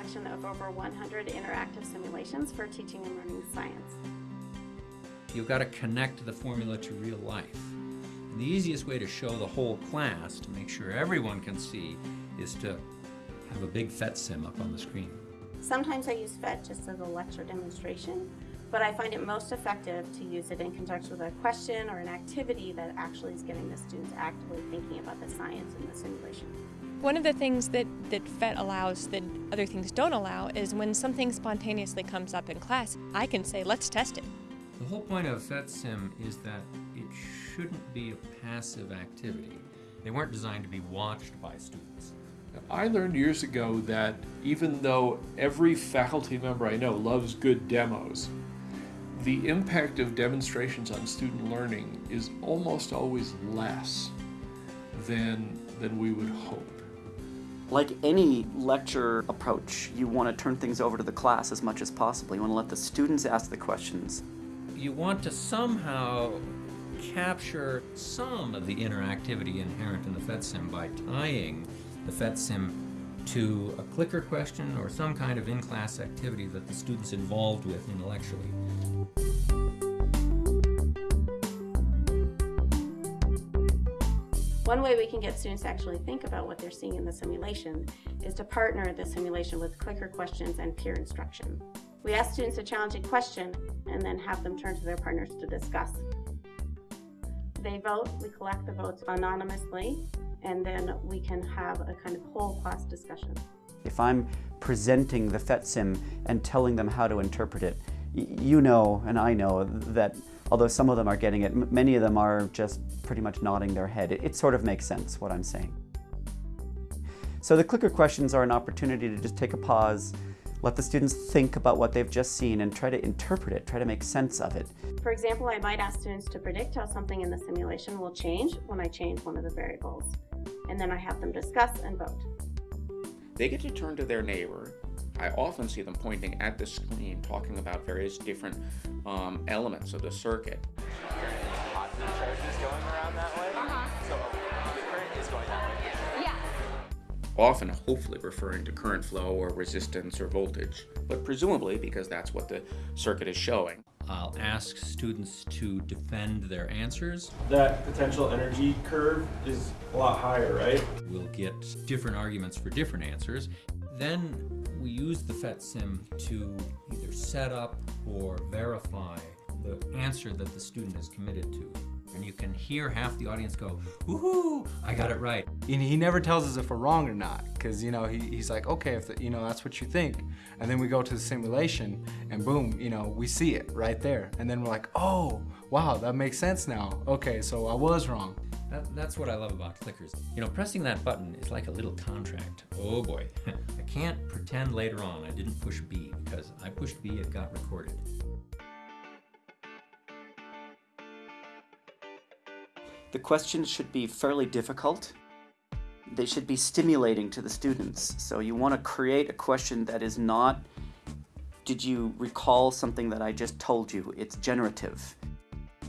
PhET is a collection of over 100 interactive simulations for teaching and learning science. You've got to connect the formula to real life. And the easiest way to show the whole class, to make sure everyone can see, is to have a big PhET sim up on the screen. Sometimes I use PhET just as a lecture demonstration, but I find it most effective to use it in conjunction with a question or an activity that actually is getting the students actively thinking about the science in the simulation. One of the things that, that PhET allows that other things don't allow is when something spontaneously comes up in class, I can say, let's test it. The whole point of PhET sim is that it shouldn't be a passive activity. They weren't designed to be watched by students. I learned years ago that even though every faculty member I know loves good demos, the impact of demonstrations on student learning is almost always less than, than we would hope. Like any lecture approach, you want to turn things over to the class as much as possible. You want to let the students ask the questions. You want to somehow capture some of the interactivity inherent in the PhET sim by tying the PhET sim to a clicker question or some kind of in-class activity that the student's involved with intellectually. One way we can get students to actually think about what they're seeing in the simulation is to partner the simulation with clicker questions and peer instruction. We ask students a challenging question and then have them turn to their partners to discuss. They vote, we collect the votes anonymously, and then we can have a kind of whole class discussion. If I'm presenting the PhET sim and telling them how to interpret it, you know and I know that although some of them are getting it, many of them are just pretty much nodding their head. It, it sort of makes sense what I'm saying. So the clicker questions are an opportunity to just take a pause, let the students think about what they've just seen and try to interpret it, try to make sense of it. For example, I might ask students to predict how something in the simulation will change when I change one of the variables. And then I have them discuss and vote. They get to turn to their neighbor I often see them pointing at the screen, talking about various different um, elements of the circuit. Positive charges going around that way. Uh-huh. So the current is going that way. Yeah. Often, hopefully, referring to current flow or resistance or voltage, but presumably because that's what the circuit is showing. I'll ask students to defend their answers. That potential energy curve is a lot higher, right? We'll get different arguments for different answers. Then we use the PhET sim to either set up or verify the answer that the student is committed to. And you can hear half the audience go, woohoo, I got it right. And he never tells us if we're wrong or not, because you know he, he's like, okay, if the, you know that's what you think, and then we go to the simulation, and boom, you know we see it right there, and then we're like, oh, wow, that makes sense now. Okay, so I was wrong. That, that's what I love about clickers. You know, pressing that button is like a little contract. Oh boy, I can't pretend later on I didn't push B because I pushed B, it got recorded. The questions should be fairly difficult. They should be stimulating to the students. So you want to create a question that is not, did you recall something that I just told you? It's generative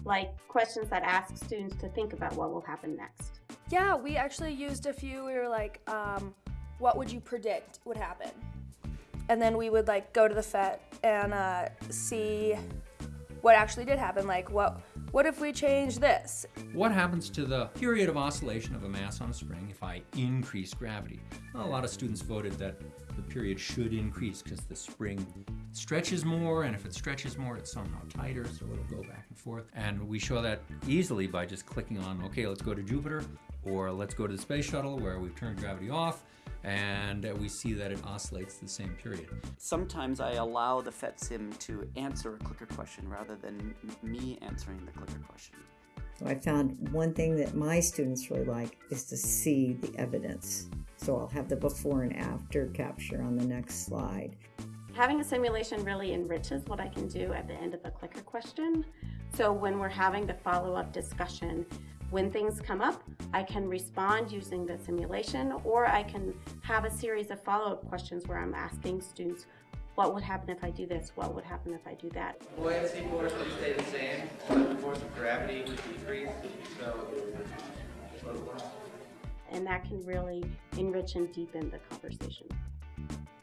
like questions that ask students to think about what will happen next. Yeah, we actually used a few. We were like, um, what would you predict would happen? And then we would like go to the PhET and uh, see what actually did happen. Like, what what if we change this? What happens to the period of oscillation of a mass on a spring if I increase gravity? Well, a lot of students voted that the period should increase because the spring stretches more, and if it stretches more, it's somehow tighter, so it'll go back and forth. And we show that easily by just clicking on, okay, let's go to Jupiter, or let's go to the space shuttle where we've turned gravity off, and we see that it oscillates the same period. Sometimes I allow the PhET sim to answer a clicker question rather than me answering the clicker question. So I found one thing that my students really like is to see the evidence. So I'll have the before and after capture on the next slide. Having a simulation really enriches what I can do at the end of a clicker question. So when we're having the follow-up discussion, when things come up, I can respond using the simulation, or I can have a series of follow-up questions where I'm asking students, what would happen if I do this? What would happen if I do that? Buoyancy force would stay the same, but the force of gravity would decrease, so... And that can really enrich and deepen the conversation.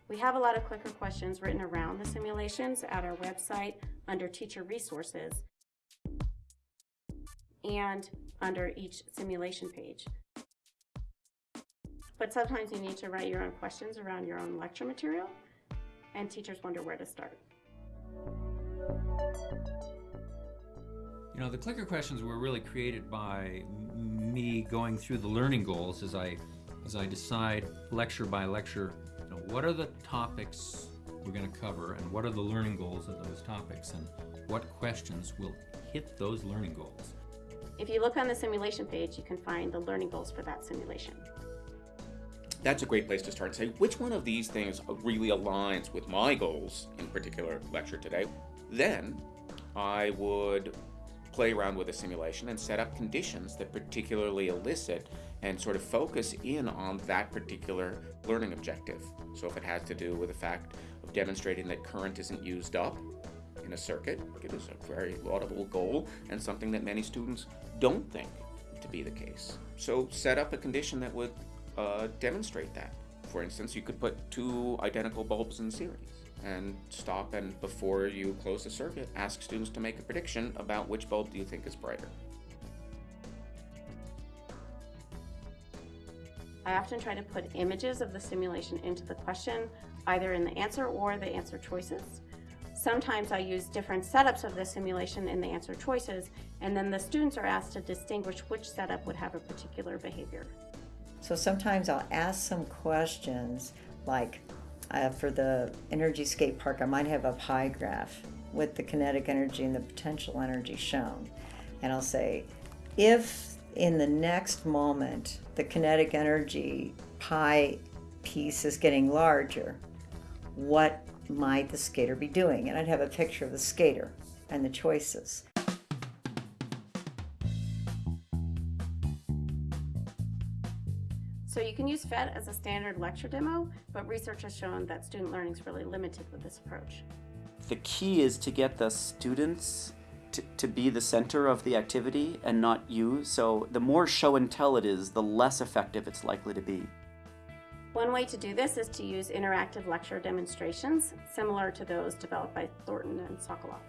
We have a lot of clicker questions written around the simulations at our website under teacher resources and under each simulation page. But sometimes you need to write your own questions around your own lecture material and teachers wonder where to start. You know, the clicker questions were really created by me going through the learning goals as I as I decide lecture by lecture, you know, what are the topics we're going to cover and what are the learning goals of those topics and what questions will hit those learning goals. If you look on the simulation page, you can find the learning goals for that simulation. That's a great place to start and say which one of these things really aligns with my goals in particular lecture today. Then I would play around with a simulation and set up conditions that particularly elicit and sort of focus in on that particular learning objective. So if it has to do with the fact of demonstrating that current isn't used up in a circuit, it is a very laudable goal and something that many students don't think to be the case. So set up a condition that would uh, demonstrate that. For instance, you could put two identical bulbs in series and stop and before you close the circuit, ask students to make a prediction about which bulb do you think is brighter. I often try to put images of the simulation into the question, either in the answer or the answer choices. Sometimes I use different setups of the simulation in the answer choices, and then the students are asked to distinguish which setup would have a particular behavior. So sometimes I'll ask some questions like, uh, for the energy skate park, I might have a pie graph with the kinetic energy and the potential energy shown. And I'll say, if in the next moment the kinetic energy pie piece is getting larger, what might the skater be doing? And I'd have a picture of the skater and the choices. So you can use PhET as a standard lecture demo, but research has shown that student learning is really limited with this approach. The key is to get the students to, to be the center of the activity and not you. So the more show and tell it is, the less effective it's likely to be. One way to do this is to use interactive lecture demonstrations, similar to those developed by Thornton and Sokoloff.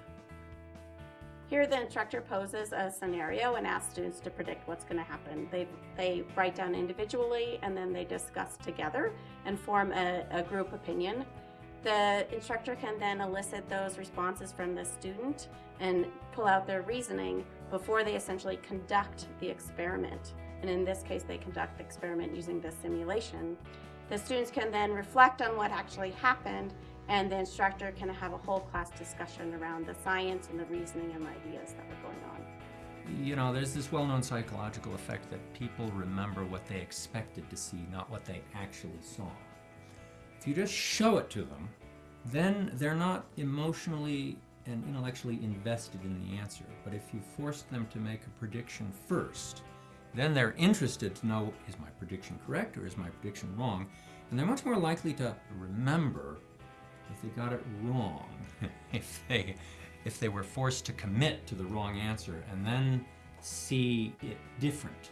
Here the instructor poses a scenario and asks students to predict what's going to happen. They, they write down individually and then they discuss together and form a, a group opinion. The instructor can then elicit those responses from the student and pull out their reasoning before they essentially conduct the experiment. And in this case, they conduct the experiment using the simulation. The students can then reflect on what actually happened and the instructor can have a whole class discussion around the science and the reasoning and ideas that were going on. You know, there's this well-known psychological effect that people remember what they expected to see, not what they actually saw. If you just show it to them, then they're not emotionally and intellectually invested in the answer. But if you force them to make a prediction first, then they're interested to know, is my prediction correct or is my prediction wrong? And they're much more likely to remember if they got it wrong, if they if they were forced to commit to the wrong answer and then see it different.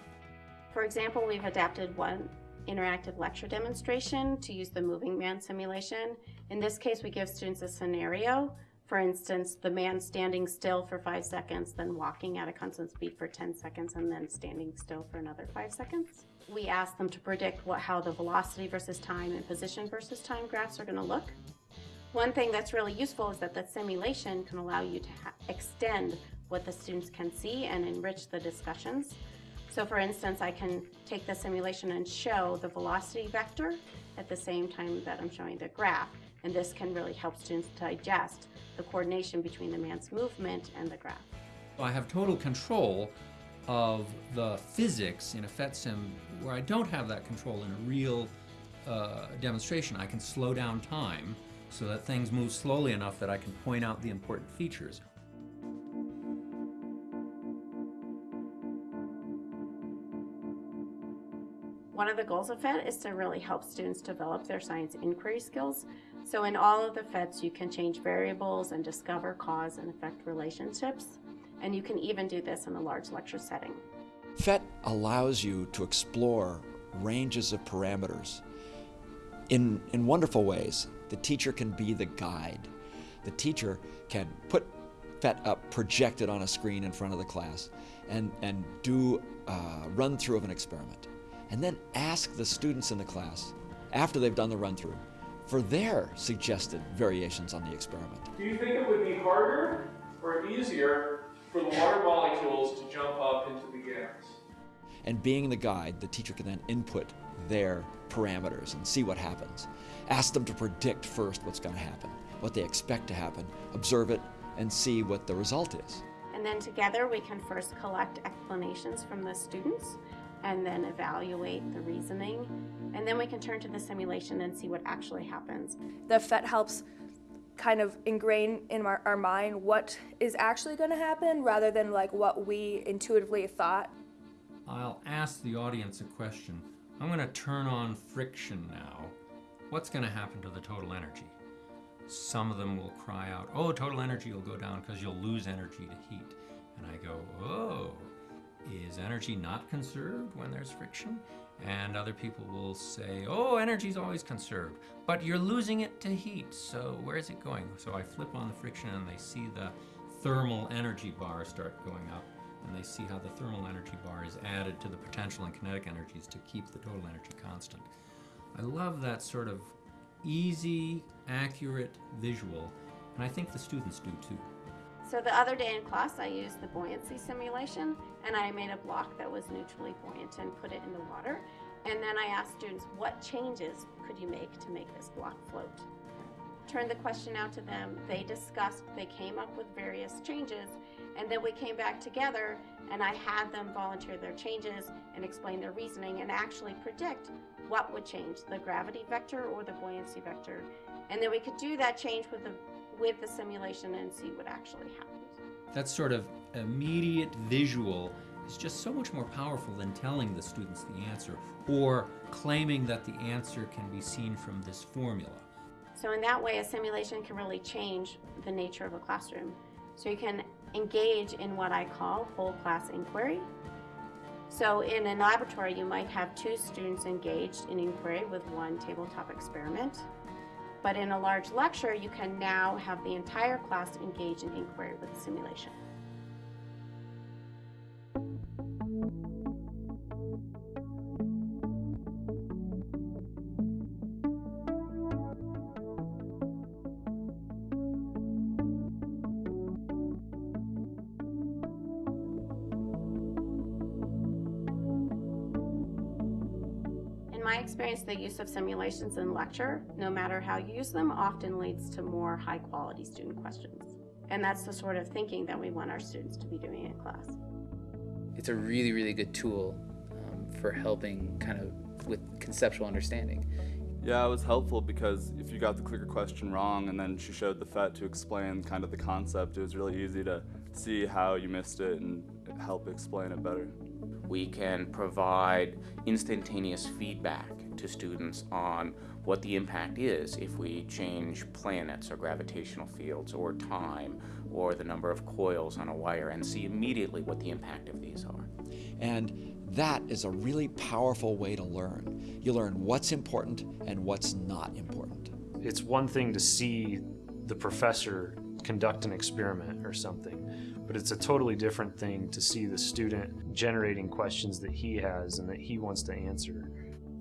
For example, we've adapted one interactive lecture demonstration to use the moving man simulation. In this case, we give students a scenario. For instance, the man standing still for five seconds, then walking at a constant speed for 10 seconds, and then standing still for another five seconds. We ask them to predict what, how the velocity versus time and position versus time graphs are going to look. One thing that's really useful is that the simulation can allow you to extend what the students can see and enrich the discussions. So for instance, I can take the simulation and show the velocity vector at the same time that I'm showing the graph. And this can really help students digest the coordination between the man's movement and the graph. I have total control of the physics in a PhET sim where I don't have that control in a real uh, demonstration. I can slow down time so that things move slowly enough that I can point out the important features. One of the goals of PhET is to really help students develop their science inquiry skills. So in all of the PhETs, you can change variables and discover cause and effect relationships. And you can even do this in a large lecture setting. PhET allows you to explore ranges of parameters in, in wonderful ways, the teacher can be the guide. The teacher can put PhET up projected on a screen in front of the class and, and do a run through of an experiment. And then ask the students in the class, after they've done the run through, for their suggested variations on the experiment. Do you think it would be harder or easier for the water molecules to jump up into the gas? And being the guide, the teacher can then input their parameters and see what happens. Ask them to predict first what's going to happen, what they expect to happen, observe it, and see what the result is. And then together we can first collect explanations from the students and then evaluate the reasoning. And then we can turn to the simulation and see what actually happens. The PhET helps kind of ingrain in our, our mind what is actually going to happen rather than like what we intuitively thought. I'll ask the audience a question. I'm going to turn on friction now. What's going to happen to the total energy? Some of them will cry out, oh, total energy will go down because you'll lose energy to heat. And I go, oh, is energy not conserved when there's friction? And other people will say, oh, energy's always conserved, but you're losing it to heat, so where is it going? So I flip on the friction and they see the thermal energy bar start going up, and they see how the thermal energy bar is added to the potential and kinetic energies to keep the total energy constant. I love that sort of easy, accurate visual, and I think the students do too. So the other day in class, I used the buoyancy simulation, and I made a block that was neutrally buoyant and put it in the water. And then I asked students, what changes could you make to make this block float? Turned the question out to them. They discussed, they came up with various changes, and then we came back together and I had them volunteer their changes and explain their reasoning and actually predict what would change, the gravity vector or the buoyancy vector. And then we could do that change with the with the simulation and see what actually happens. That sort of immediate visual is just so much more powerful than telling the students the answer or claiming that the answer can be seen from this formula. So in that way, a simulation can really change the nature of a classroom. So you can engage in what I call whole class inquiry. So in a laboratory, you might have two students engaged in inquiry with one tabletop experiment. But in a large lecture, you can now have the entire class engage in inquiry with simulation. My experience, the use of simulations in lecture, no matter how you use them, often leads to more high quality student questions. And that's the sort of thinking that we want our students to be doing in class. It's a really, really good tool um, for helping kind of with conceptual understanding. Yeah, it was helpful because if you got the clicker question wrong and then she showed the PhET to explain kind of the concept, it was really easy to see how you missed it and help explain it better. We can provide instantaneous feedback to students on what the impact is if we change planets or gravitational fields or time or the number of coils on a wire and see immediately what the impact of these are. And that is a really powerful way to learn. You learn what's important and what's not important. It's one thing to see the professor conduct an experiment or something but it's a totally different thing to see the student generating questions that he has and that he wants to answer.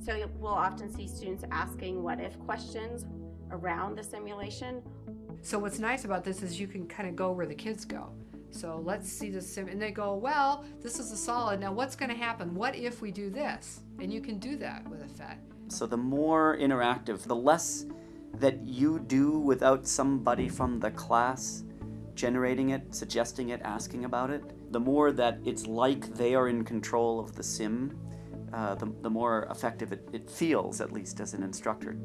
So we'll often see students asking what if questions around the simulation. So what's nice about this is you can kind of go where the kids go. So let's see the sim, and they go, well, this is a solid. Now what's going to happen? What if we do this? And you can do that with a PhET. So the more interactive, the less that you do without somebody from the class generating it, suggesting it, asking about it, the more that it's like they are in control of the sim, uh, the, the more effective it, it feels, at least as an instructor.